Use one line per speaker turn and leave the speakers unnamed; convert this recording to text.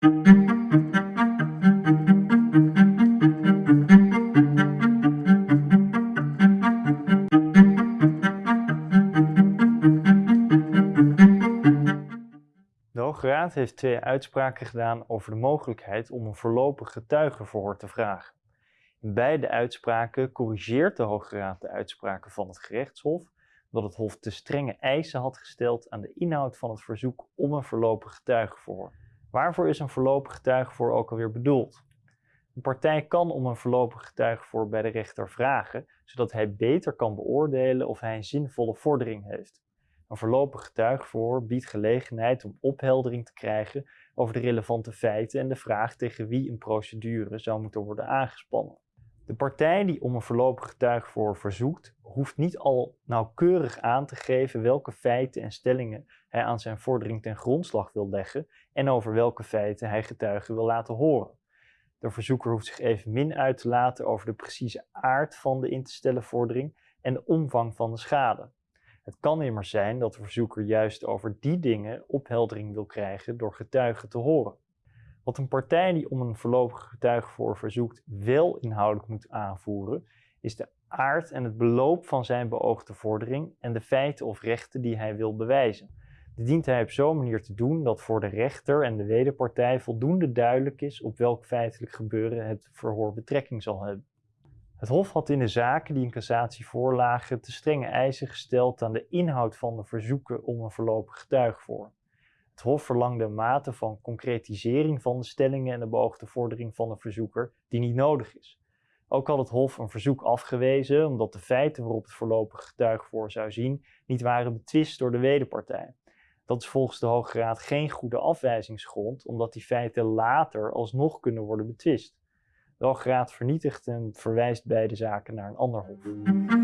De Hoge Raad heeft twee uitspraken gedaan over de mogelijkheid om een voorlopig getuigenverhoor te vragen. In beide uitspraken corrigeert de Hoge Raad de uitspraken van het gerechtshof dat het Hof te strenge eisen had gesteld aan de inhoud van het verzoek om een voorlopig getuigenverhoor. Waarvoor is een voorlopig getuigenverhoor ook alweer bedoeld? Een partij kan om een voorlopig getuigenverhoor bij de rechter vragen, zodat hij beter kan beoordelen of hij een zinvolle vordering heeft. Een voorlopig getuigenverhoor biedt gelegenheid om opheldering te krijgen over de relevante feiten en de vraag tegen wie een procedure zou moeten worden aangespannen. De partij die om een voorlopig getuigenverhoor verzoekt, hoeft niet al nauwkeurig aan te geven welke feiten en stellingen hij aan zijn vordering ten grondslag wil leggen en over welke feiten hij getuigen wil laten horen. De verzoeker hoeft zich evenmin uit te laten over de precieze aard van de in te stellen vordering en de omvang van de schade. Het kan immers zijn dat de verzoeker juist over die dingen opheldering wil krijgen door getuigen te horen. Wat een partij die om een voorlopige getuigenverhoor verzoekt wel inhoudelijk moet aanvoeren, is de aard en het beloop van zijn beoogde vordering en de feiten of rechten die hij wil bewijzen. Dit dient hij op zo'n manier te doen dat voor de rechter en de wederpartij voldoende duidelijk is op welk feitelijk gebeuren het verhoor betrekking zal hebben. Het Hof had in de zaken die in cassatie voorlagen te strenge eisen gesteld aan de inhoud van de verzoeken om een voorlopig getuigenverhoor. Het Hof verlangde een mate van concretisering van de stellingen en de beoogde vordering van de verzoeker die niet nodig is. Ook had het Hof een verzoek afgewezen omdat de feiten waarop het voorlopig getuigenverhoor zou zien niet waren betwist door de wederpartij. Dat is volgens de Hoge Raad geen goede afwijzingsgrond, omdat die feiten later alsnog kunnen worden betwist. De Hoge Raad vernietigt en verwijst beide zaken naar een ander hof.